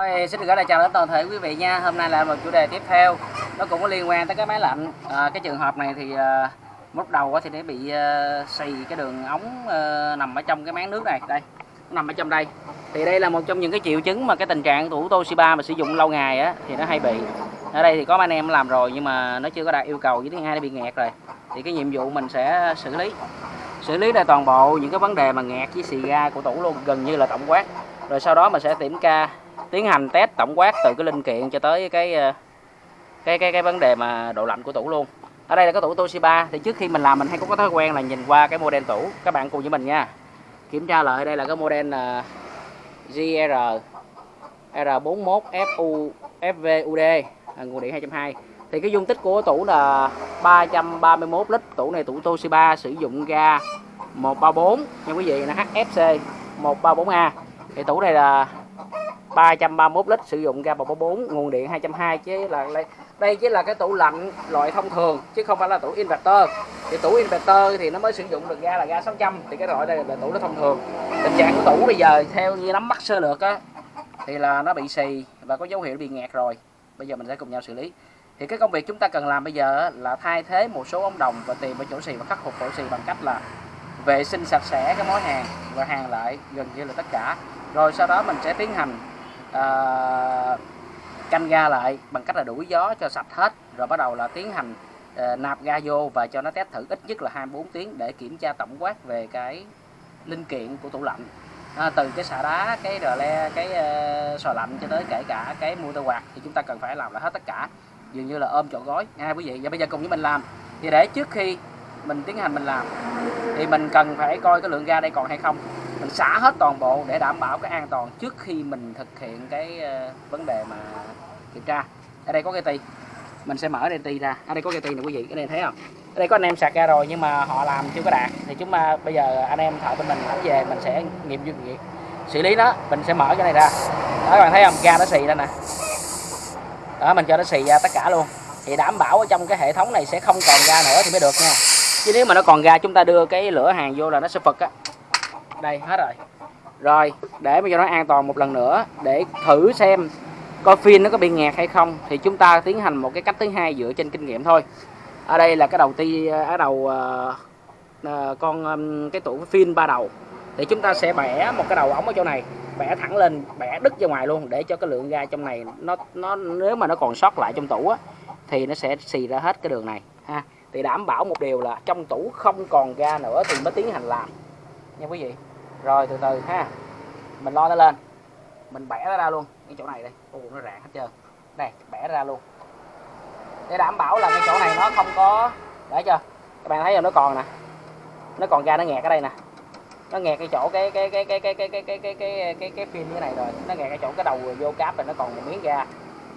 Thôi, xin được gửi lời chào đến toàn thể quý vị nha. Hôm nay là một chủ đề tiếp theo, nó cũng có liên quan tới cái máy lạnh. À, cái trường hợp này thì à, lúc đầu thì nó bị à, xì cái đường ống à, nằm ở trong cái máng nước này, đây, nó nằm ở trong đây. Thì đây là một trong những cái triệu chứng mà cái tình trạng tủ Toshiba mà sử dụng lâu ngày á thì nó hay bị. Ở đây thì có anh em làm rồi nhưng mà nó chưa có đạt yêu cầu với thứ hai nó bị nghẹt rồi. Thì cái nhiệm vụ mình sẽ xử lý xử lý đây toàn bộ những cái vấn đề mà nghẹt với xì ga của tủ luôn gần như là tổng quát rồi sau đó mình sẽ kiểm tra tiến hành test tổng quát từ cái linh kiện cho tới cái ờ, cái cái cái vấn đề mà độ lạnh của tủ luôn. Ở đây là cái tủ Toshiba. Thì trước khi mình làm mình hay có cái thói quen là nhìn qua cái model tủ. Các bạn cùng với mình nha. Kiểm tra lại đây là cái model là ờ, GR R41 FU FVUD à, nguồn điện 220 thì cái dung tích của tủ là 331 lít. Tủ này tủ Toshiba sử dụng ga 134 nha quý vị là HFC 134A thì tủ này là 331 lít sử dụng ga 144 nguồn điện 220 chứ là đây chỉ là cái tủ lạnh loại thông thường, chứ không phải là tủ inverter. Thì tủ inverter thì nó mới sử dụng được ga là ga 600 thì cái loại đây là tủ nó thông thường. Tình trạng của tủ bây giờ theo như nắm bắt sơ lược á, thì là nó bị xì và có dấu hiệu bị nghẹt rồi. Bây giờ mình sẽ cùng nhau xử lý. Thì cái công việc chúng ta cần làm bây giờ là thay thế một số ống đồng và tìm ở chỗ xì và khắc phục chỗ xì bằng cách là vệ sinh sạch sẽ cái mối hàng và hàng lại gần như là tất cả. Rồi sau đó mình sẽ tiến hành à, canh ga lại bằng cách là đuổi gió cho sạch hết rồi bắt đầu là tiến hành à, nạp ga vô và cho nó test thử ít nhất là 24 tiếng để kiểm tra tổng quát về cái linh kiện của tủ lạnh. À, từ cái xả đá cái rờ le cái uh, sò lạnh cho tới kể cả cái motor quạt thì chúng ta cần phải làm lại hết tất cả. Dường như là ôm trọn gói. Nha quý vị và bây giờ cùng với mình làm. Thì để trước khi mình tiến hành mình làm. Thì mình cần phải coi cái lượng ga đây còn hay không. Mình xả hết toàn bộ để đảm bảo cái an toàn trước khi mình thực hiện cái ờ, vấn đề mà kiểm tra. Ở đây có cái ti. Mình sẽ mở đây ti ra. Ở đây có cái ti này quý vị cái này thấy không? Ở đây có anh em sạc ra rồi nhưng mà họ làm chưa có đạt. Thì chúng ta bây giờ anh em thợ bên mình ảnh về, mình sẽ nghiệm nghiệm. Xử lý nó, mình sẽ mở cái này ra. Đó, các bạn thấy không? Ga nó xì ra nè. Đó, mình cho nó xì ra tất cả luôn. Thì đảm bảo ở trong cái hệ thống này sẽ không còn ga nữa thì mới được nha chứ nếu mà nó còn ra chúng ta đưa cái lửa hàng vô là nó sẽ phật á. Đây hết rồi. Rồi để mà cho nó an toàn một lần nữa để thử xem coi phim nó có bị nghẹt hay không thì chúng ta tiến hành một cái cách thứ hai dựa trên kinh nghiệm thôi. Ở đây là cái đầu ti ở đầu uh, uh, con um, cái tủ phim ba đầu. Thì chúng ta sẽ bẻ một cái đầu ống ở chỗ này bẻ thẳng lên bẻ đứt ra ngoài luôn để cho cái lượng ga trong này nó nó nếu mà nó còn sót lại trong tủ á thì nó sẽ xì ra hết cái đường này ha thì đảm bảo một điều là trong tủ không còn ga nữa thì mới tiến hành làm nha quý vị rồi từ từ ha mình lo nó lên mình bẻ nó ra luôn cái chỗ này đây ô nó rạn hết trơn đây bẻ ra luôn để đảm bảo là cái chỗ này nó không có để chưa? các bạn thấy là nó còn nè nó còn ga nó nghẹt ở đây nè nó nghẹt cái chỗ cái cái cái cái cái cái cái cái cái cái cái cái phim như này rồi nó nghẹt cái chỗ cái đầu vô cáp rồi nó còn một miếng ga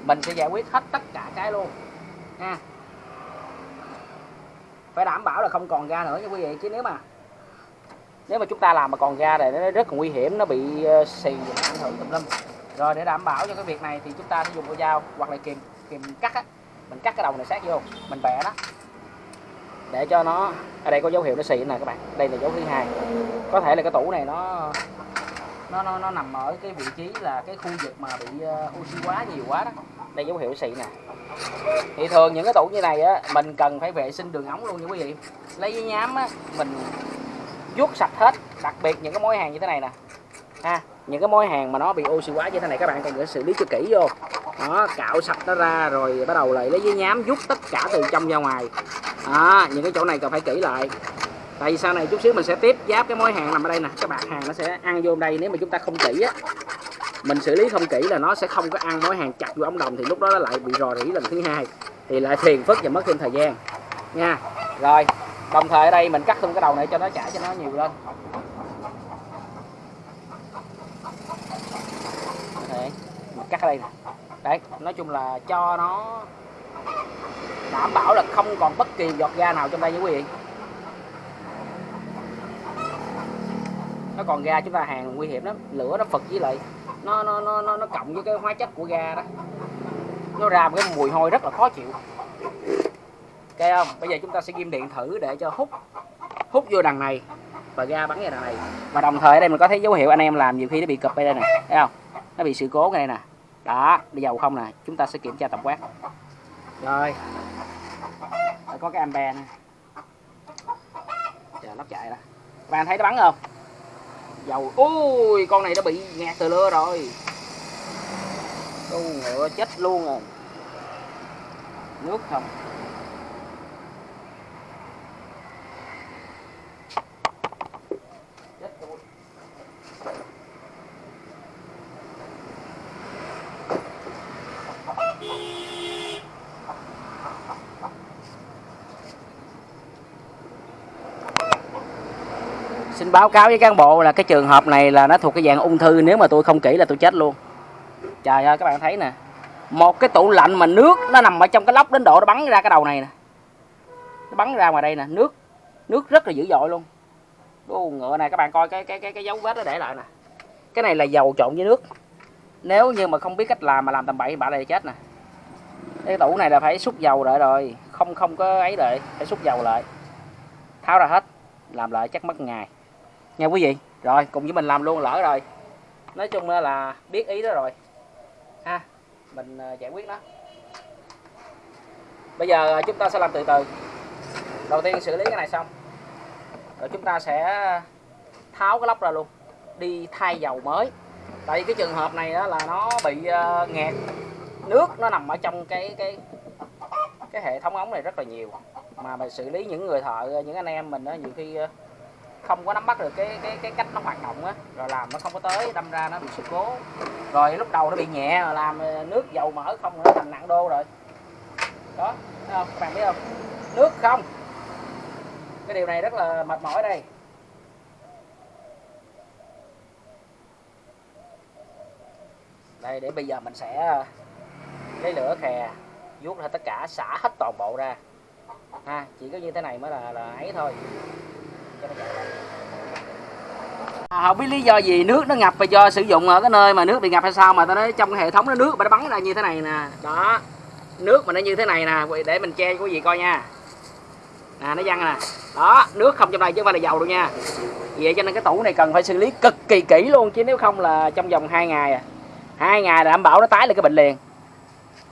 mình sẽ giải quyết hết tất cả cái luôn ha phải đảm bảo là không còn ga nữa nha quý vị chứ nếu mà nếu mà chúng ta làm mà còn ga này nó rất là nguy hiểm nó bị ờ, xì ảnh hưởng tùm lum. Rồi để đảm bảo cho cái việc này thì chúng ta sẽ dùng con dao hoặc là kìm kìm cắt á. Mình cắt cái đầu này sát vô mình bẻ nó. Để cho nó ở đây có dấu hiệu nó xì nè các bạn. Đây là dấu thứ hai. Có thể là cái tủ này nó nó nó, nó nằm ở cái vị trí là cái khu vực mà bị uh, oxy quá nhiều quá đó đây, dấu hiệu xị nè. Thì thường những cái tủ như này á, mình cần phải vệ sinh đường ống luôn nha quý vị. Lấy giấy nhám á, mình vuốt sạch hết, đặc biệt những cái mối hàng như thế này nè. Ha, những cái mối hàng mà nó bị oxy hóa như thế này, các bạn cần phải xử lý cho kỹ vô. Đó, cạo sạch nó ra rồi bắt đầu lại lấy giấy nhám rút tất cả từ trong ra ngoài. Đó, những cái chỗ này cần phải kỹ lại. Tại vì sau này chút xíu mình sẽ tiếp giáp cái mối hàng nằm ở đây nè. Các bạn hàng nó sẽ ăn vô đây, nếu mà chúng ta không kỹ á mình xử lý không kỹ là nó sẽ không có ăn mối hàng chặt vô ống đồng thì lúc đó nó lại bị rò rỉ lần thứ hai. Thì lại phiền phức và mất thêm thời gian. Nha. Rồi đồng thời ở đây mình cắt luôn cái đầu này cho nó chảy cho nó nhiều lên. Đấy, mình cắt ở đây nè. Đấy nói chung là cho nó đảm bảo là không còn bất kỳ giọt ga nào trong đây nha quý vị. Nó còn ga chúng ta hàng nguy hiểm lắm lửa nó phật với lại nó nó nó nó, nó cộng với cái hóa chất của ga đó. Nó ra một cái mùi hôi rất là khó chịu. Ok không? Bây giờ chúng ta sẽ ghim điện thử để cho hút hút vô đằng này và ga bắn ra đằng này. Và đồng thời ở đây mình có thấy dấu hiệu anh em làm nhiều khi nó bị cụp đây nè thấy không? Nó bị sự cố này nè. Đó đi dầu không nè chúng ta sẽ kiểm tra tổng quát. Rồi. Có cái ampe nè. Chờ lắp chạy đó. Các bạn thấy nó bắn không? Dầu. Ui, con này nó bị ngạt từ lưa rồi. Con ngựa chết luôn rồi. Nước không chết tôi xin báo cáo với cán bộ là cái trường hợp này là nó thuộc cái dạng ung thư nếu mà tôi không kỹ là tôi chết luôn. Trời ơi các bạn thấy nè một cái tủ lạnh mà nước nó nằm ở trong cái lốc đến độ nó bắn ra cái đầu này nè. Nó bắn ra ngoài đây nè nước nước rất là dữ dội luôn. Ô, ngựa này các bạn coi cái cái cái cái dấu vết nó để lại nè. Cái này là dầu trộn với nước. Nếu như mà không biết cách làm mà làm tầm bậy bạ này chết nè. Cái tủ này là phải xúc dầu lại rồi không không có ấy lại phải xúc dầu lại. Tháo ra hết làm lại chắc mất ngày nha quý vị. Rồi, cùng với mình làm luôn, lỡ rồi. Nói chung là biết ý đó rồi. Ha, mình ờ, giải quyết nó. Bây giờ ờ, chúng ta sẽ làm từ từ. Đầu tiên xử lý cái này xong. Rồi chúng ta sẽ tháo cái lốc ra luôn. Đi thay dầu mới. Tại vì cái trường hợp này đó là nó bị ờ, nghẹt. Nước nó nằm ở trong cái cái cái hệ thống ống này rất là nhiều. Mà mình xử lý những người thợ những anh em mình đó nhiều khi không có nắm bắt được cái cái cái cách nó hoạt động á. Rồi làm nó không có tới, đâm ra nó bị sự cố. Rồi lúc đầu nó bị nhẹ, rồi làm ờ, nước dầu mỡ không, nó thành nặng đô rồi. Đó, thấy không? các bạn biết không? Nước không. Cái điều này rất là mệt mỏi đây. Đây, để bây giờ mình sẽ ờ, lấy lửa khè vuốt hết tất cả, xả hết toàn bộ ra. Ha, chỉ có như thế này mới là là ấy thôi. À, không biết lý do gì nước nó ngập và do sử dụng ở cái nơi mà nước bị ngập hay sao mà ta nói trong cái hệ thống nó nước mà nó bắn ra như thế này nè. Đó nước mà nó như thế này nè để mình che cho quý vị coi nha. Nè nó văng nè. Đó nước không trong đây chứ không phải là dầu đâu nha. Vậy cho nên cái tủ này cần phải xử lý cực kỳ kỹ luôn chứ nếu không là trong vòng 2 ngày à. Hai ngày là đảm bảo nó tái lại cái bệnh liền.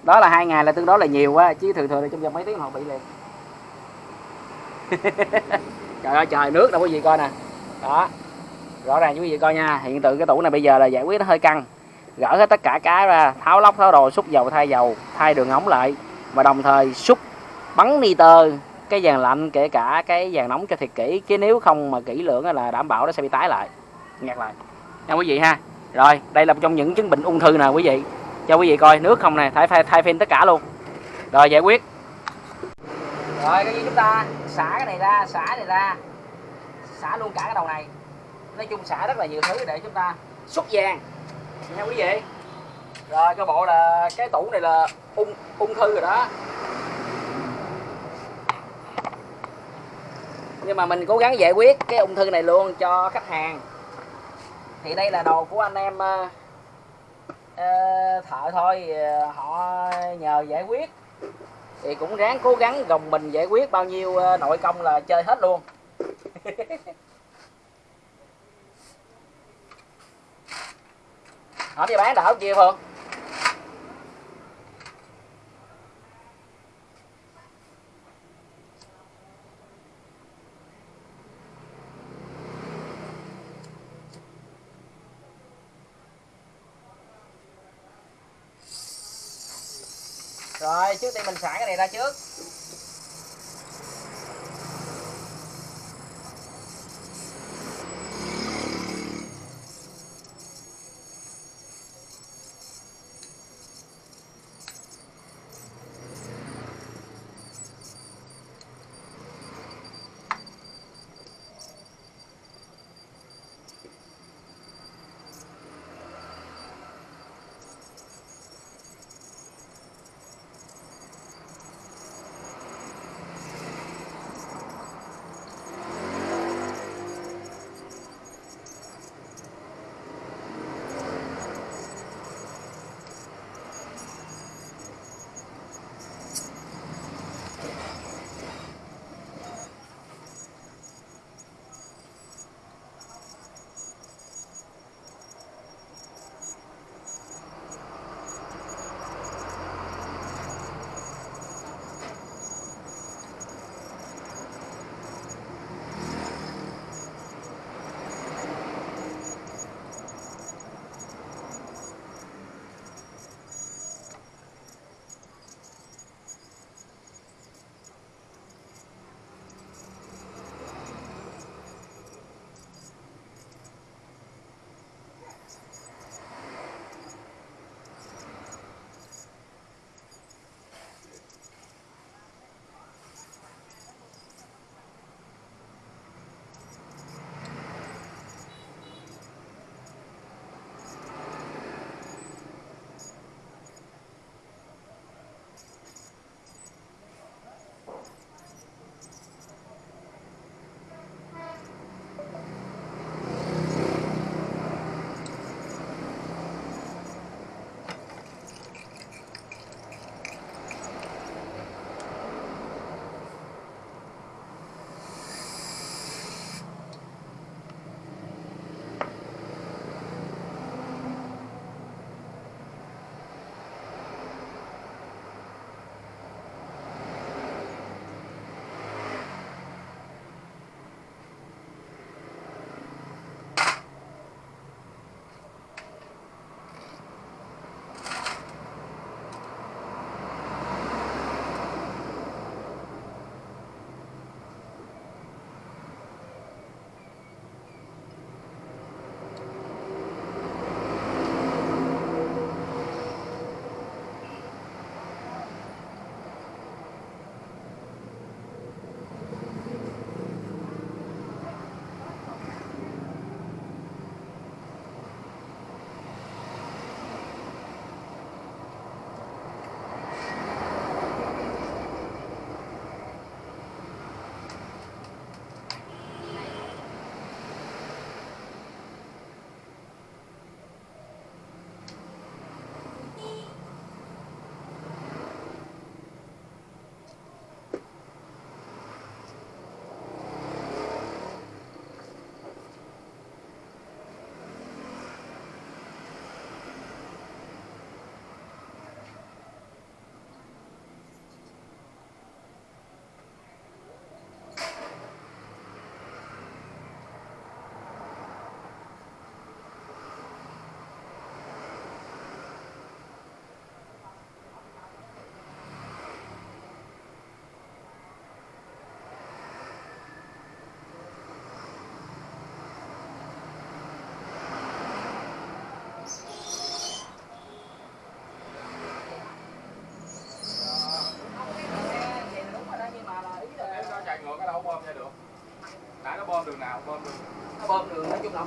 Đó là hai ngày là tương đối là nhiều quá chứ thường thường là trong vòng mấy tiếng họ bị liền. trời ơi trời nước đâu có gì coi nè. Đó rõ ràng quý vị coi nha. Hiện tượng cái tủ này bây giờ là giải quyết nó hơi căng. Gỡ hết tất cả cái ra tháo lóc tháo đồ xúc dầu thay dầu thay đường ống lại. Và đồng thời xúc bắn nitơ cái dàn lạnh kể cả cái dàn nóng cho thiệt kỹ. Chứ nếu không mà kỹ lưỡng là đảm bảo nó sẽ bị tái lại. Ngạt lại. Nha quý vị ha. Rồi đây là một trong những chứng bệnh ung thư nè quý vị. Cho quý vị coi nước không nè thay thay, thay phim tất cả luôn. Rồi giải quyết. Rồi cái gì chúng ta? Xả cái này ra xả này ra. Xả luôn cả cái đầu này. Nói chung xả rất là nhiều thứ để chúng ta xúc vàng. Nha quý vị rồi cái bộ là cái tủ này là ung ung thư rồi đó. Nhưng mà mình cố gắng giải quyết cái ung thư này luôn cho khách hàng. Thì đây là đồ của anh em uh, thợ thôi. Ờ, họ nhờ giải quyết thì cũng ráng cố gắng gồng mình giải quyết bao nhiêu ờ, nội công là chơi hết luôn. Hỏi đi bán đỡ không chị Phương? Rồi trước tiên mình xả cái này ra trước.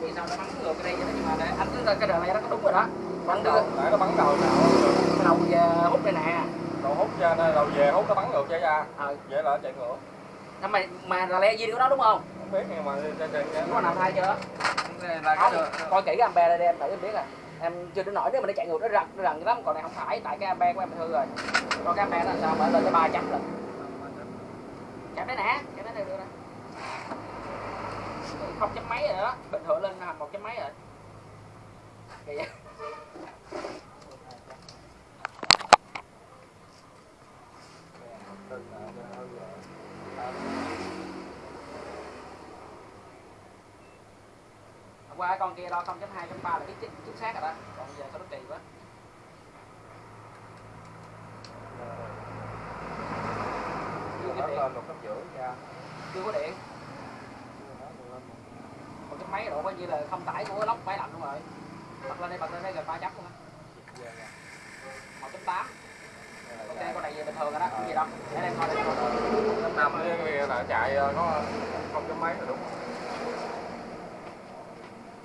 Là biết sao nó bắn ngược cái đây vậy đó nhưng mà để- anh cứ cái đường này nó có đúng rồi đó. Bắn đầu nãy nó bắn đầu nào. Cái đầu về hút đây nè. Đầu hút ra đầu về hút nó bắn ngược ra ra. Ờ vậy là nó chạy ngược. Nhưng mà mà là le gì của nó đúng không? Không biết nhưng mà trên trên có nào thay chưa? Là không coi kỹ cái ampe đây đi em tự em biết à em chưa đến nổi nếu mà nó chạy ngược nó rần nó rần lắm. Còn này không phải tại cái ampe của em hư rồi. Còn cái ampe nó làm sao? Mà lên tới ba trăm lần. Chạm đấy nè không chấm mấy rồi đó. Bình thường lên thành một chấm mấy rồi. Kìa. Qua con kia đo 0.2.3 là biết chính, chính xác rồi đó. Còn giờ sao nó kỳ quá. Chưa có điện. Chưa có điện máy độ coi như là không tải của lốc máy lạnh luôn rồi. Bật lên đây bật lên đây gần ba chấm luôn á. Một chấm tám. Ok con này về bình thường rồi đó không gì đâu. Để em coi đây. Năm cái là chạy ờ, có không chấm mấy là đúng.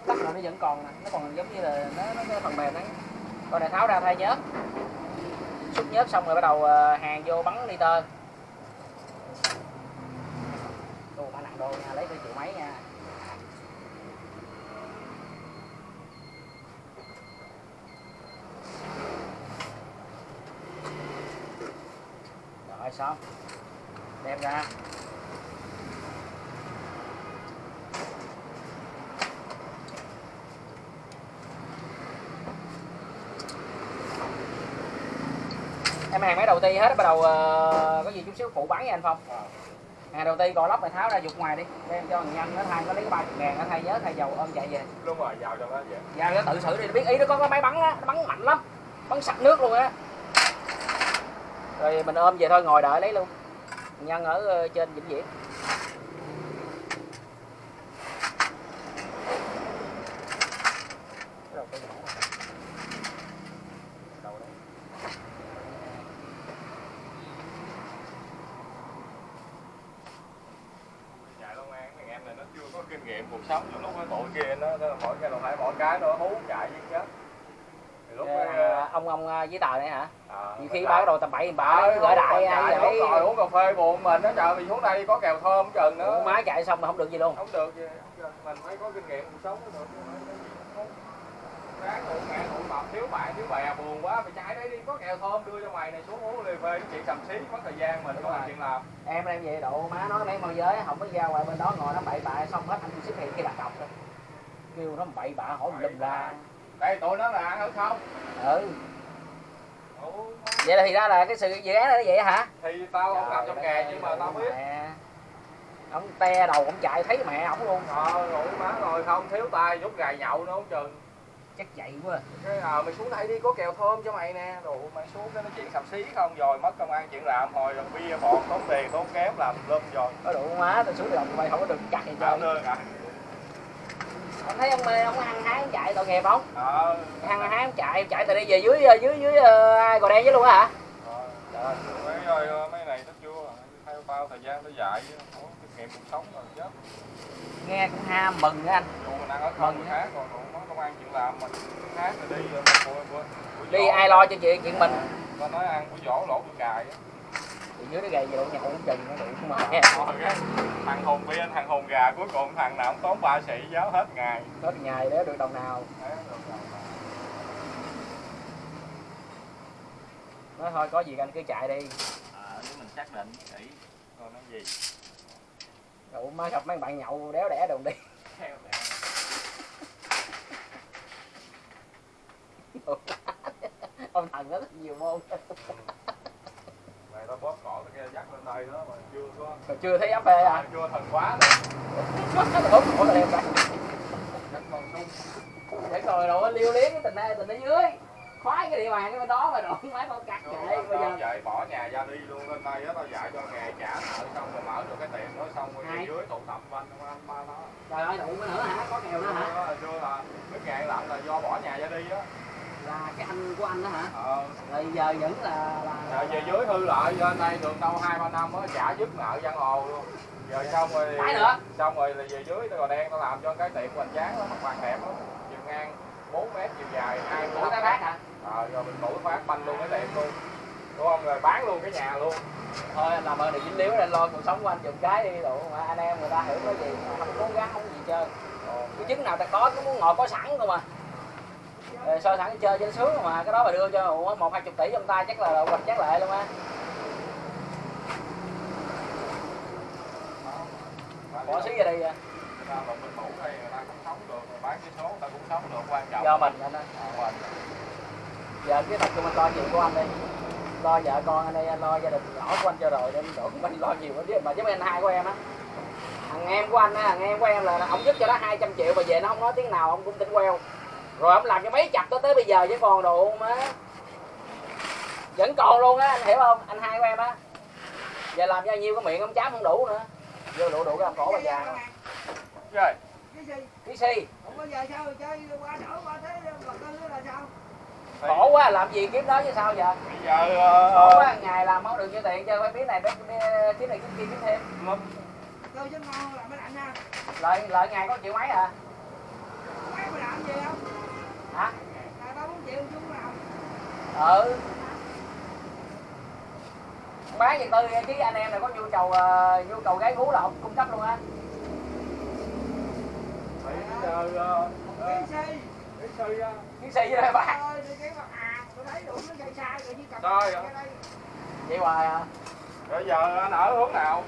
Tắt rồi nó vẫn còn nè nó còn giống như là nó, nó cái phần mềm đấy. Con này tháo ra thay nhớt. Xúc nhớt xong rồi bắt đầu ờ, hàng vô bắn nitơ đồ mã nặng đồ nha lấy tới triệu mấy nha rồi xong. Đem ra. Em hàng máy đầu ti hết bắt đầu ờ, có gì chút xíu phụ bán với anh phong. Hàng đầu ti còn lóc này tháo ra dục ngoài đi đem cho thằng nhân nó thay nó lấy cái ba chục ngàn nó thay nhớ thay dầu ôm chạy về. Đúng rồi vào trong đó vậy. Vào nó tự xử đi biết ý nó có cái máy bắn á nó bắn mạnh lắm bắn sặc nước luôn á rồi mình ôm về thôi ngồi đợi lấy luôn. Nhân ở ờ, trên vĩnh viễn. Có kinh nghiệm cuộc sống. Nhiều lúc cái tụi kia nó, nó mỗi cái đồng hai mỗi cái nó hú chạy với chết. Lúc Ờ, cái, ờ, ông ông ờ, với tờ này hả khi nó cái đồ tầm bậy bạ gửi đại ai vậy? ngồi uống cà phê buồn mình nó trời mình xuống đây có kèo thơm chừng nữa Ủa, má chạy xong mà không được gì luôn. Không được gì không mình phải có kinh nghiệm cuộc sống mới được không không. Ráng tụ mẹ tụ mập thiếu bạn thiếu bè buồn quá. Phải chạy đấy đi có kèo thơm đưa cho mày này xuống uống lì phê chuyện cầm xí mất thời gian mình có rồi. làm chuyện làm. Em em về độ má nói mấy môi giới không có ra ngoài bên đó ngồi nó bậy bạ xong hết anh xuất hiện kia đặt cọc rồi kêu nó bậy bạ hỏi mình lùm ra đây tụi nó là ăn ở không? Ừ vậy là thì ra là cái sự dự án này nó vậy hả? Thì tao không làm trong nghề nhưng mà tao biết. mẹ. ông te đầu ông chạy thấy mẹ ổng luôn. Ờ rồi má rồi không thiếu tay rút gài nhậu nữa không chừng. Chắc vậy quá. Cái ờ mày xuống đây đi có kèo thơm cho mày nè. Đồ mày xuống cái nói chuyện sầm xí không? Rồi mất công an chuyện làm hồi rồi bia bọt tốn tiền tốn kém làm lum rồi. Có đủ má tôi xuống đồng mày không có được chặt gì Không được à ông thấy ông ông hăng hái ông chạy tội nghiệp không? Ờ. Hăng hái ông chạy chạy từ đây về dưới dưới dưới uh, gò đen với luôn á hả? Trời mấy ơi mấy này nó chưa theo tao thời gian nó dài chứ không kinh nghiệm cuộc sống rồi chết. Nghe cũng ham mừng á anh. Mình ăn ở Mừng khác còn tụi nó công an chuyện làm mình khác rồi đi ờ, bữa, bữa, bữa đi ai lo cho chuyện chuyện mình. Nó nói ăn của vỏ lỗ của gài á dưới nó gầy độ nhậu cũng chừng nó đủ mà. Thằng hồn bia thằng hồn gà cuối cùng thằng nào cũng tốn ba sĩ giáo hết ngày. Hết ngày để được đồng nào. Nói thôi có gì anh cứ chạy đi. À, nếu mình xác định kỹ rồi nói gì? Đủ má gặp mấy bạn nhậu đéo đẻ đồng đi. Theo ông thần nó rất nhiều môn tao bóp cổ kia dắt lên đây đó mà chưa có còn chưa thấy áp phê à chưa thần quá nữa ốm cổ là đem ra Đánh con sung để rồi rồi liêu liếc cái tình này tình ở dưới. Khoái cái địa bàn cái bên đó mà đụng máy con cắt chạy bây giờ vậy bỏ nhà ra đi luôn lên đây á tao dạy cho nghề trả nợ xong rồi mở được cái tiệm đó xong rồi đi dưới tụ tập quanh ba nó trời ơi đụng nữa hả? Có kèo nữa hả? Chưa là cái nghề lạnh là do bỏ nhà ra đi á là cái anh của anh đó hả? Ờ. Rồi giờ vẫn là là, Giờ về dưới hư lại lên đây được đâu hai ba năm á trả dứt nợ văn hồ luôn. Giờ xong rồi Cái nữa? xong rồi là về dưới tao đen tao làm cho cái tiệm hoành tráng đó mặt bằng đẹp lắm. Chiều ngang 4 mét chiều dài hai của cái bác hả? Ờ rồi mình đuổi phát banh luôn cái tiệm luôn. Đúng không? Rồi bán luôn cái nhà luôn. Thôi anh làm ơn đừng dính líu anh lo cuộc sống của anh chùm cái đi đủ mà anh em người ta hiểu cái gì không cố gắng không gì chơi cái trứng nào ta có cứ muốn ngồi có sẵn thôi mà Rồi so sẵn chơi nó sướng mà cái đó mà đưa cho một hai chục tỷ trong tay chắc là hoạch chắc lệ luôn á. Bỏ xí ra đây trọng. Do mình anh á Ờ, giờ cái tập trung anh lo chuyện của anh đi lo vợ con anh đây anh lo gia đình nhỏ của anh cho rồi nên đổ mình lo nhiều hơn chứ mà chứ anh hai của em á thằng em của anh á thằng em của em là ông giúp cho nó 200 triệu mà về nó không nói tiếng nào ông cũng tính queo rồi ông làm cho mấy chặt tới tới bây giờ chứ còn đồ má vẫn còn luôn á anh hiểu không? Anh hai của em á. Giờ làm cho nhiêu cái miệng ông chám không đủ nữa. Vô đủ đủ cái làm khổ bà già rồi. Cái gì? Cái si không bao giờ sao chơi? Qua đỡ qua thế vật tư là sao? Khổ quá làm gì kiếm đó chứ sao giờ bây giờ khổ ờ, quá ngày làm không được nhiêu tiền chơi phải biết này biết kiếm này kiếm kia kiếm thêm. Lợi lợi ngày có triệu mấy à? Mấy mà làm gì không hả? Ừ. Bán gì tư chứ anh em này có nhu cầu ờ, nhu cầu gái gú là ông cung cấp luôn á. Bây giờ á kiến si với đây à? Cầm Trời vậy hoài à? Bây giờ anh ở hướng nào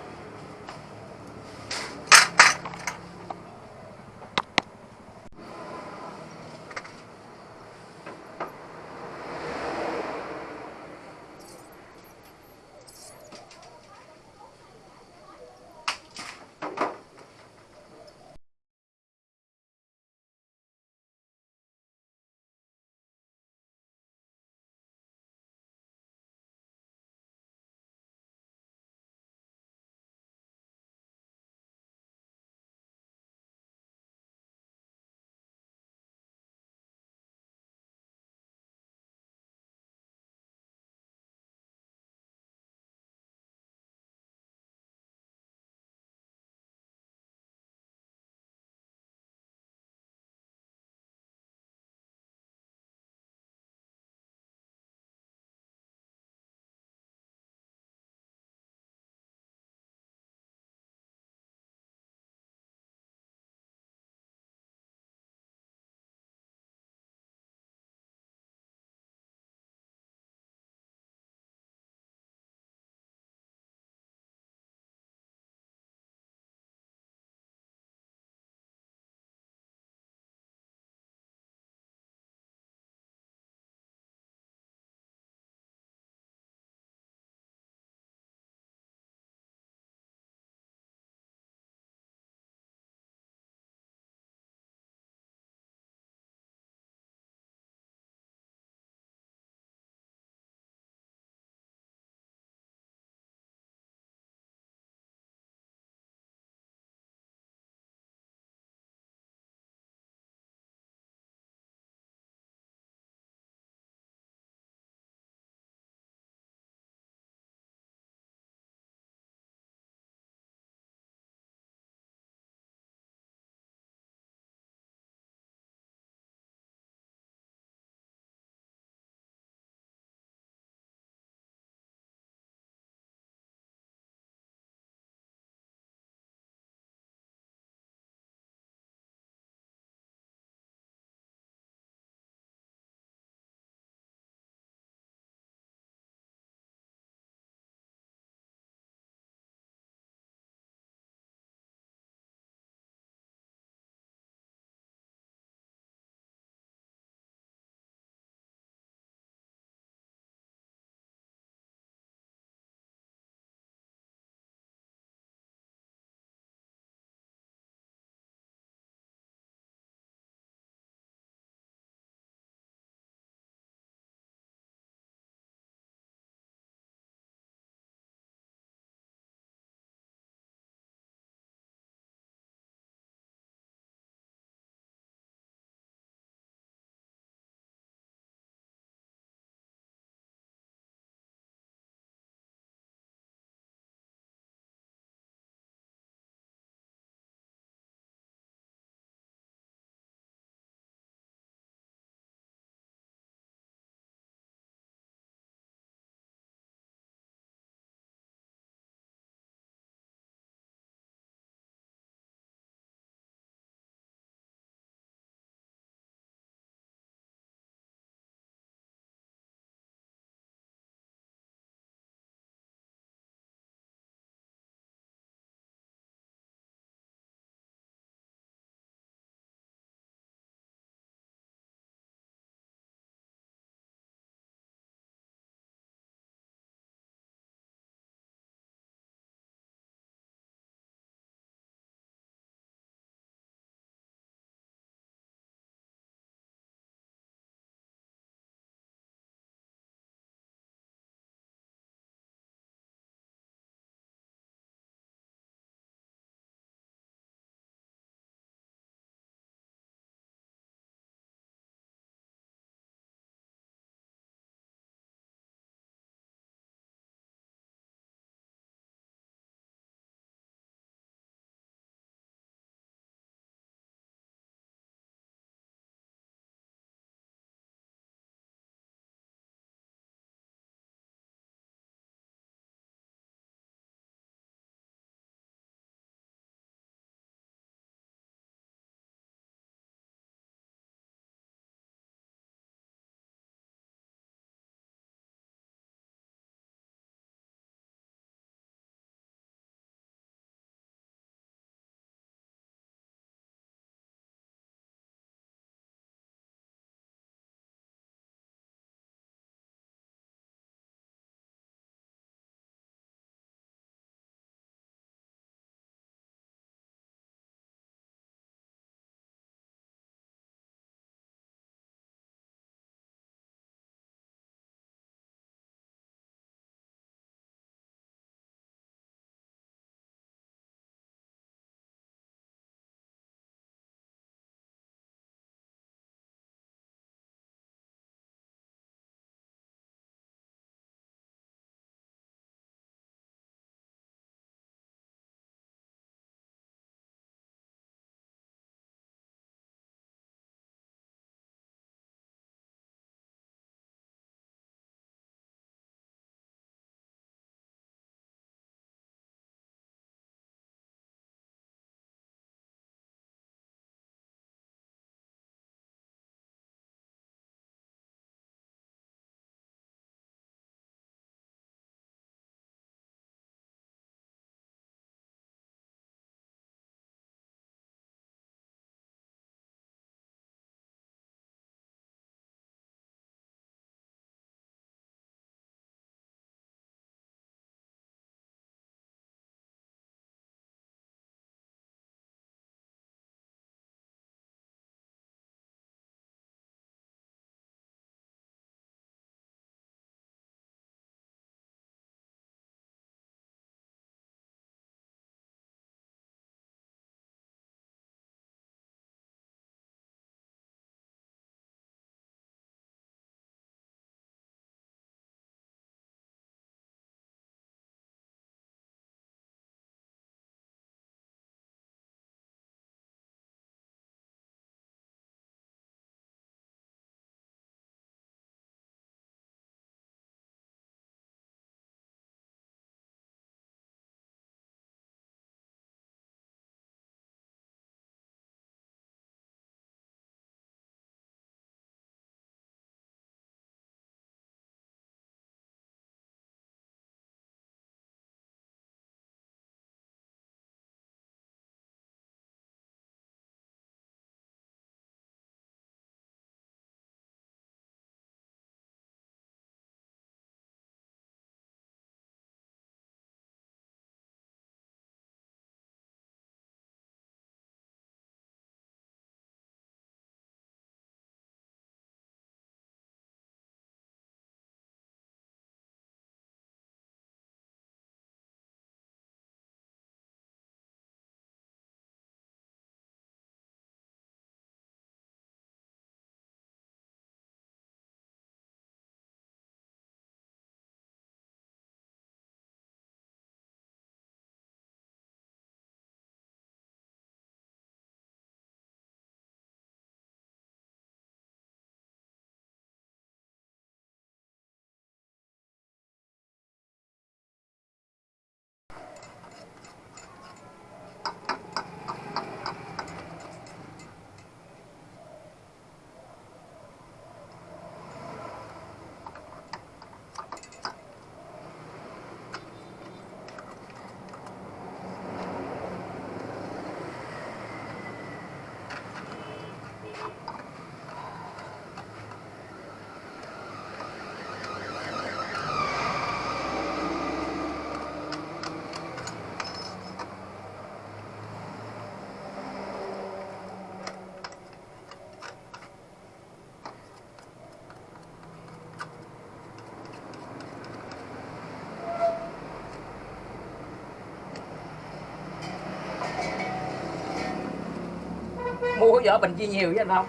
của vợ bình chi nhiều với anh không?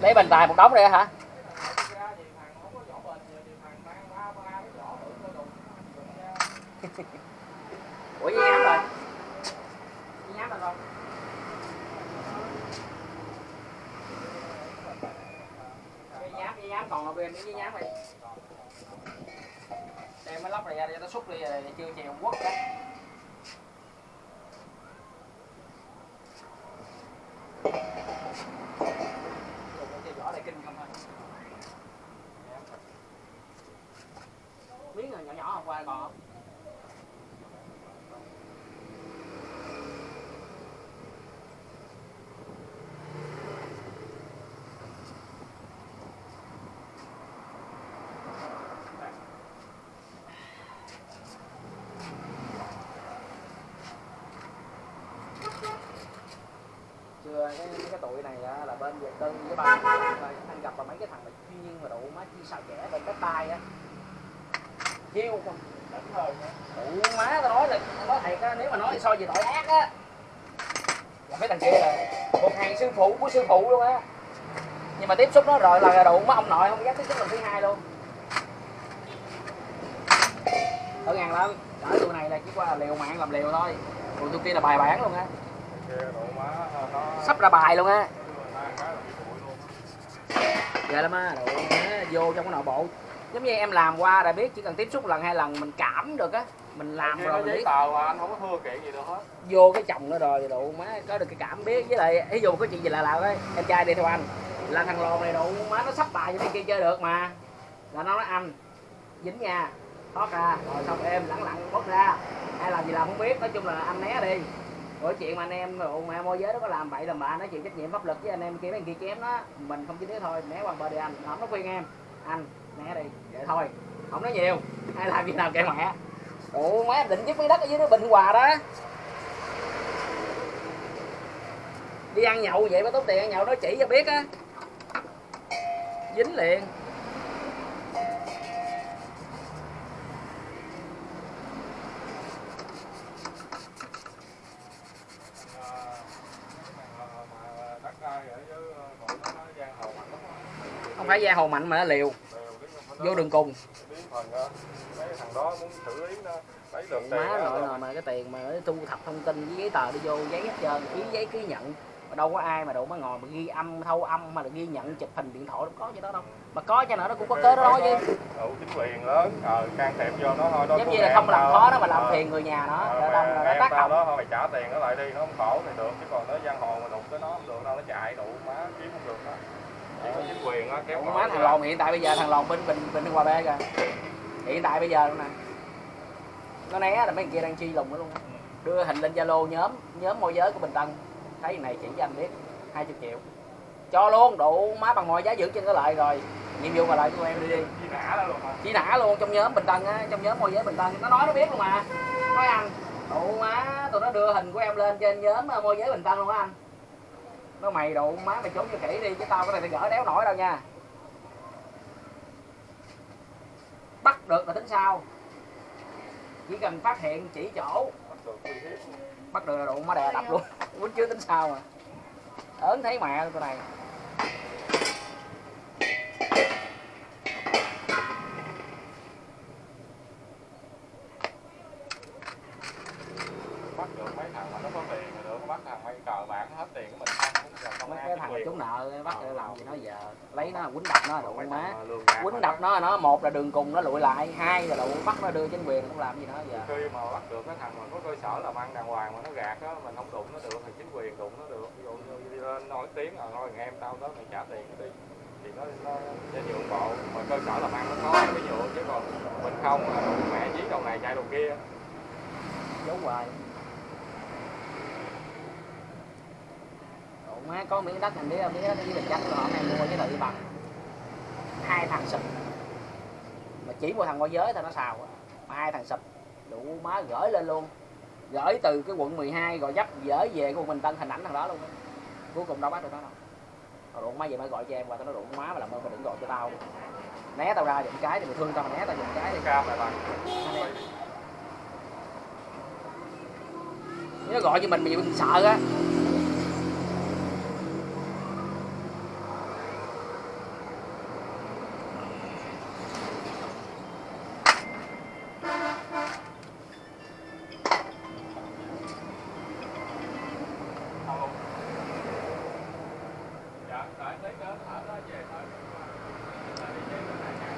Lấy bình tài một đống đây hả ủa với nhám rồi với nhám rồi không với nhám, còn là bên với nhám đi. Đem cái lóc này ra để nó xúc đi rồi, chưa chèo quất đó cái vỏ này kinh không thôi miếng nhỏ nhỏ không qua còn không chưa cái, cái tụi này là bên Việt Tân với ba anh gặp là mấy cái thằng mà chuyên mà đủ má chi xào trẻ bên đất tay á. Chiêu không? Đủ má tao nói là nói thiệt á nếu mà nói so về tội ác á. Là mấy thằng kia là một hàng sư phụ của sư phụ luôn á. Nhưng mà tiếp xúc nó rồi là đủ má ông nội không dám tiếp xúc lần thứ hai luôn. Ở ngàn lắm cỡ tụi này là chỉ qua là liều mạng làm liều thôi. Còn tụi kia là bài bản luôn á sắp ra bài luôn á. Dạ lắm á. Đồ vô trong cái nội bộ. Giống như em làm qua đã biết chỉ cần tiếp xúc lần hai lần mình cảm được á. Mình làm rồi mình biết. tờ mà anh không có thua kiện gì được hết. Vô cái chồng nó rồi đủ má có được cái cảm biết. Với lại ví dụ có chuyện gì lạ lạ đấy em trai đi theo anh. Là thằng lòn này đủ má nó sắp bài cho mấy kia chơi được mà. Là nó nói anh dính nha. Thoát ra. Rồi xong em lẳng lặng bớt ra. Ai làm gì làm không biết. Nói chung là anh né đi rồi chuyện mà anh em mà môi giới nó có làm bậy làm bạ nó chịu trách nhiệm pháp luật với anh em kia, mấy kia chém nó, mình không chỉ thế thôi, né qua bờ đi anh. Không nó khuyên em, anh, né đi, vậy thôi. Không nói nhiều, ai làm gì nào kệ mẹ. Ủa, má định giúp mấy đất ở dưới nó bình hòa đó. Đi ăn nhậu vậy mà tốn tiền ăn nhậu nó chỉ cho biết á. Dính liền đất đai ở dưới còn nó giang hồ mạnh lắm không phải da hồ mạnh mà nó liều. Vô đường cùng. Được má rồi rồi mà cái tiền mà thu thập thông tin với giấy tờ đi vô giấy hết trơn ký giấy ký nhận. Mà đâu có ai mà đâu mà ngồi mà ghi âm thâu âm mà là ghi nhận chụp hình điện thoại đâu có gì đó đâu. Mà có cho nữa nó cũng có cớ đó chứ. Đủ chính quyền lớn ờ, can thiệp vô nó thôi đó giống như là không làm khó nó mà làm Ờ, phiền người nhà nó ờ, là nó tác động đó thôi mày trả tiền nó lại đi nó không khổ thì được. Chứ còn nó giang hồ mà đụng tới nó không được đâu nó chạy đủ má kiếm không được đó chính quyền á kéo má thằng lòn hiện tại bây giờ thằng lòn bên bình bình hòa b kìa. Hiện tại bây giờ luôn nè. Nó né là mấy kia đang chi lùng nó luôn. Đưa hình lên zalo nhóm nhóm môi giới của bình tân. Thấy này chỉ cho anh biết 20 triệu. Cho luôn đủ má bằng mọi giá giữ trên cái lợi rồi. Nhiệm vụ còn lại của em đi đi. Chi nã luôn chỉ nã luôn trong nhóm bình tân á trong nhóm môi giới bình tân. Nó nói nó biết luôn mà. Nói anh đủ má tụi nó đưa hình của em lên trên nhóm ờ, môi giới bình tân luôn á anh nó mày đủ má mày trốn cho kỹ đi, chứ tao cái này thì gỡ đéo nổi đâu nha. Bắt được là tính sao? Chỉ cần phát hiện chỉ chỗ. Bắt được là đủ má đè đập luôn. Quýnh chứ tính sao mà. Ớn thấy mẹ tụi này bắt được mấy thằng mà nó có tiền rồi được bắt thằng mấy cờ bạc hết tiền của mình không cũng là công mấy an cái chính thằng quyền. trúng nợ bắt để làm gì nó giờ lấy nó quýnh đập nó Mấy má. quýnh đập nó nó một là đường cùng nó lụi lại hai là đủ bắt nó đưa chính quyền không làm gì nữa giờ. Khi mà bắt được cái thằng mà có cơ sở làm ăn đàng hoàng mà nó gạt á mình không đụng nó được thì chính quyền đụng nó được. Ví dụ như lên nói tiếng là nói thằng em tao đó mày trả tiền đi. Thì nó nó sẽ nhượng bộ mà cơ sở làm ăn nó có cái nhượng chứ còn mình không là đụng mẹ dí đầu này chạy đầu kia. Giấu hoài. Má có miếng đất mình biết miếng đất với bình chắc họ này mua với tự bằng hai thằng sụp. Mà chỉ một thằng môi giới thôi nó xào mà hai thằng sụp. Đủ má gửi lên luôn. Gửi từ cái quận 12 rồi dắt gửi về của mình tân hình ảnh thằng đó luôn. Cuối cùng đâu bắt được nó đâu. Rồi đủ má vậy mới gọi cho em qua tao nói đủ má mà làm ơn mày đừng gọi cho tao. Né tao ra giùm cái thì mày thương tao mà né tao giùm cái đi. Cam lại bạn nó gọi cho mình mình mình sợ á không luôn dạ tại tới cái ở đó về thôi Là đi về tới hai ngày.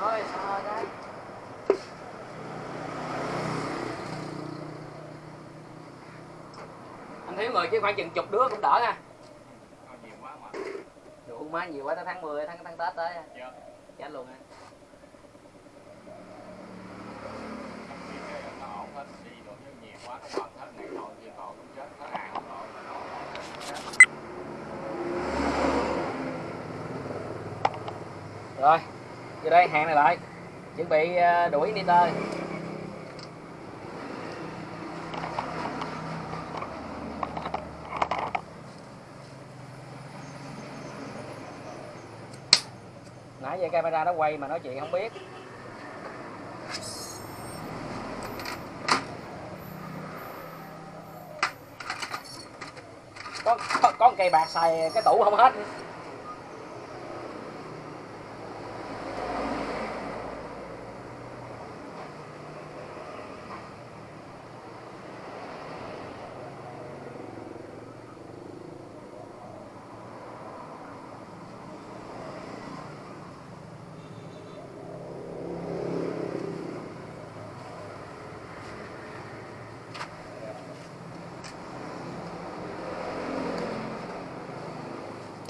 thôi sao cái anh thiếu người chứ khoảng chừng chục đứa cũng đỡ nha Thôi nhiều quá mà. Đủ má nhiều quá tới tháng 10 tháng tháng tết tới. Dạ. Chết luôn đi rồi vô đây hàng này lại. Chuẩn bị ờ, đuổi niter nãy camera nó quay mà nói chuyện không biết. Có, có, có cây bạc xài cái tủ không hết.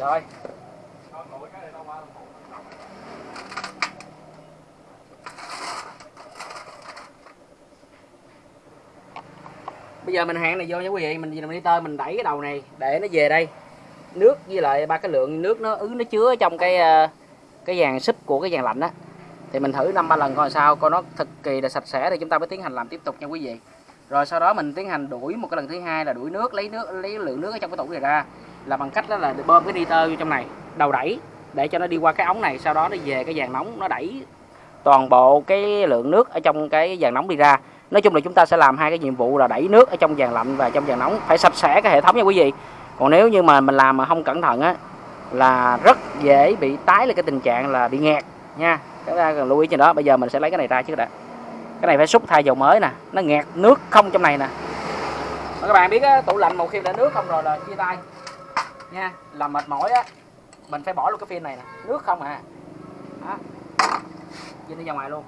Thôi bây giờ mình hạn này vô nha quý vị. Mình mình đi tơ mình đẩy cái đầu này để nó về đây. Nước với lại ba cái lượng nước nó ứ, nó chứa trong cái ờ, cái dàn súp của cái dàn lạnh á. Thì mình thử năm ba lần coi sao, coi nó cực kỳ là sạch sẽ thì chúng ta mới tiến hành làm tiếp tục nha quý vị. Rồi sau đó mình tiến hành đuổi, một cái lần thứ hai là đuổi nước, lấy nước, lấy lượng nước ở trong cái tủ này ra là bằng cách đó là bơm cái nitơ vô trong này đầu đẩy để cho nó đi qua cái ống này sau đó nó về cái dàn nóng nó đẩy toàn bộ cái lượng nước ở trong cái dàn nóng đi ra. Nói chung là chúng ta sẽ làm hai cái nhiệm vụ là đẩy nước ở trong dàn lạnh và trong dàn nóng phải sạch sẽ cái hệ thống nha quý vị. Còn nếu như mà mình làm mà không cẩn thận á là rất dễ bị tái là cái tình trạng là bị nghẹt nha. Chúng ta cần lưu ý trên đó bây giờ mình sẽ lấy cái này ra trước đã cái này phải xúc thay dầu mới nè nó nghẹt nước không trong này nè. Các bạn biết á, tủ lạnh một khi đã nước không rồi là chia tay nha, làm mệt mỏi á, mình phải bỏ luôn cái pin này nè, nước không à. Đó. Dính đi ra ngoài luôn.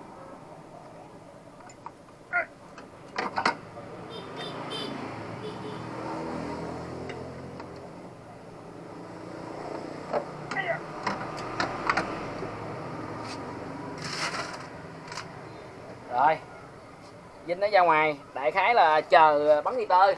Rồi dính nó ra ngoài, đại khái là chờ bắn đi tơi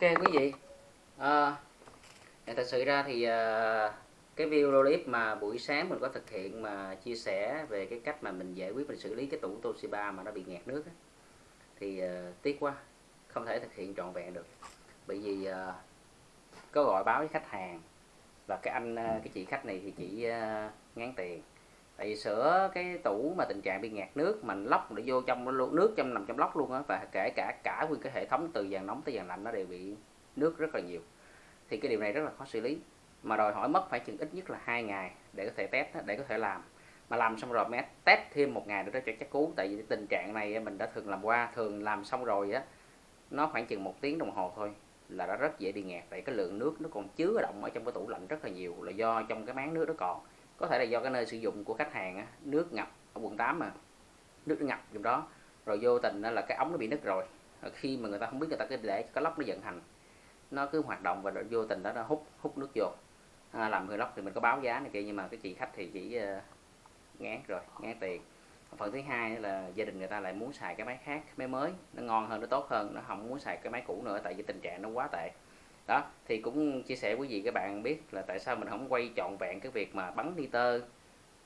ok quý vị. À, thật sự ra thì à, cái video clip mà buổi sáng mình có thực hiện mà chia sẻ về cái cách mà mình giải quyết mình xử lý cái tủ Toshiba mà nó bị nghẹt nước ấy, thì à, tiếc quá không thể thực hiện trọn vẹn được. Bởi vì à, có gọi báo với khách hàng và cái anh cái chị khách này thì chỉ à, ngán tiền tại vì sửa cái tủ mà tình trạng bị ngạt nước mình lóc để vô trong luôn nước trong nằm trong lóc luôn á, và kể cả cả nguyên cái hệ thống từ dàn nóng tới dàn lạnh nó đều bị nước rất là nhiều. Thì cái điều này rất là khó xử lý. Mà đòi hỏi mất phải chừng ít nhất là hai ngày để có thể test để có thể làm. Mà làm xong rồi mới test thêm một ngày nữa cho chắc cú tại vì tình trạng này mình đã thường làm qua, thường làm xong rồi á, nó khoảng chừng một tiếng đồng hồ thôi là đã rất dễ bị ngạt. Tại cái lượng nước nó còn chứa động ở trong cái tủ lạnh rất là nhiều là do trong cái máng nước nó còn có thể là do cái nơi sử dụng của khách hàng á, nước ngập ở quận 8 mà nước ngập trong đó rồi vô tình đó là cái ống nó bị nứt rồi. Rồi khi mà người ta không biết người ta cứ để cái lốc nó vận hành nó cứ hoạt động và vô tình đó nó hút hút nước vô. À, làm người lốc thì mình có báo giá này kia nhưng mà cái chị khách thì chỉ uh, ngán rồi ngán tiền. Phần thứ hai là gia đình người ta lại muốn xài cái máy khác máy mới nó ngon hơn nó tốt hơn nó không muốn xài cái máy cũ nữa tại vì tình trạng nó quá tệ đó thì cũng chia sẻ quý vị các bạn biết là tại sao mình không quay trọn vẹn cái việc mà bắn nitơ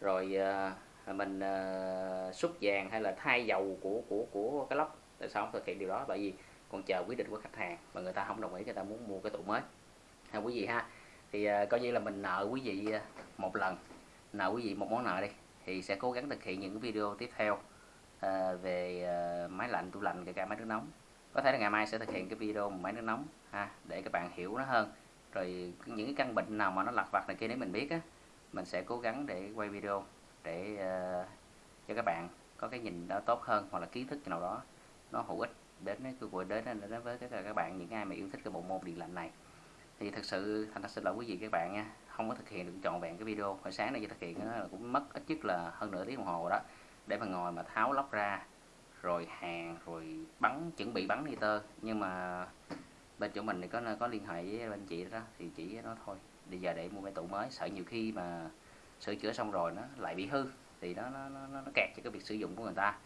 rồi uh, mình ờ, uh, xúc vàng hay là thay dầu của của của cái lốc. Tại sao không thực hiện điều đó? Bởi vì còn chờ quyết định của khách hàng mà người ta không đồng ý người ta muốn mua cái tủ mới. Ha quý vị ha thì uh, coi như là mình nợ quý vị một lần nợ quý vị một món nợ đi thì sẽ cố gắng thực hiện những video tiếp theo uh, về uh, máy lạnh tủ lạnh kể cả máy nước nóng có thể là ngày mai sẽ thực hiện cái video máy nước nóng ha để các bạn hiểu nó hơn. Rồi những cái căn bệnh nào mà nó lặt vặt này kia nếu mình biết á mình sẽ cố gắng để quay video để uh, cho các bạn có cái nhìn đó tốt hơn hoặc là kiến thức nào đó nó hữu ích đến cái buổi đến, đến, với các bạn những ai mà yêu thích cái bộ môn điện lạnh này. Thì thật sự thành thật xin lỗi quý vị các bạn nha không có thực hiện được trọn vẹn cái video. Hồi sáng này chỉ thực hiện nó cũng mất ít nhất là hơn nửa tiếng đồng hồ đó để mà ngồi mà tháo lóc ra rồi hàng rồi bắn chuẩn bị bắn nitơ nhưng mà bên chỗ mình thì có có liên hệ với bên chị đó thì chỉ nó thôi. Bây giờ để mua cái tủ mới sợ nhiều khi mà sửa chữa xong rồi nó lại bị hư thì nó nó nó, nó kẹt cho cái việc sử dụng của người ta.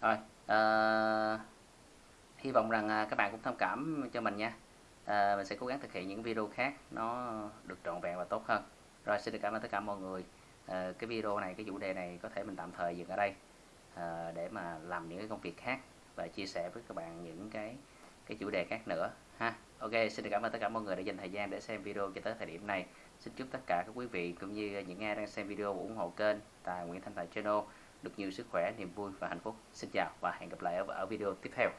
Rồi uh, hy vọng rằng à, các bạn cũng thông cảm cho mình nha. À, mình sẽ cố gắng thực hiện những video khác nó được trọn vẹn và tốt hơn. Rồi xin được cảm ơn tất cả mọi người. À, cái video này cái chủ đề này có thể mình tạm thời dừng ở đây à, để mà làm những cái công việc khác và chia sẻ với các bạn những cái cái chủ đề khác nữa ha. Ok xin được cảm ơn tất cả mọi người đã dành thời gian để xem video cho tới thời điểm này. Xin chúc tất cả các quý vị cũng như những ai đang xem video ủng hộ kênh tài Nguyễn Thanh Tài Channel được nhiều sức khỏe niềm vui và hạnh phúc. Xin chào và hẹn gặp lại ở, ở video tiếp theo.